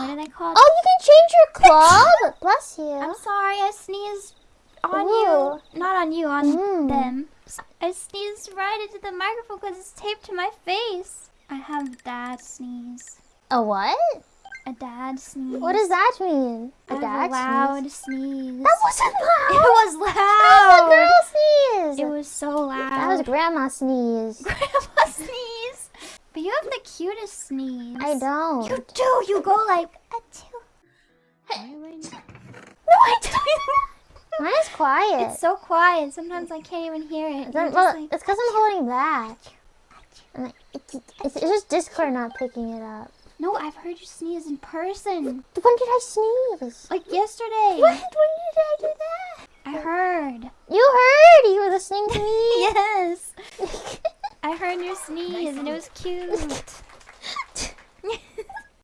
what are they called? Oh, you can change your club. Bless you. I'm sorry, I sneezed on Ooh. you. Not on you, on Mm. them. I sneezed right into the microphone because it's taped to my face. I have dad sneeze. A what? A dad sneeze. What does that mean? I A have dad a loud sneeze? sneeze. That wasn't It loud. was That was a loud. girl sneeze. It was so loud. That was grandma sneeze. grandma sneeze. But you have cutest sneeze. I don't. You do. You go like a two. No, I don't. Mine is quiet. It's so quiet. Sometimes I can't even hear it. It's, well, like- it's because I'm holding back. Like, it's, it's, it's just Discord not picking it up. no, I've heard you sneeze in person. When did I sneeze? Like yesterday. When, when did I do that? I heard. You heard. You were listening to me. Yes. I heard your sneeze and it was cute.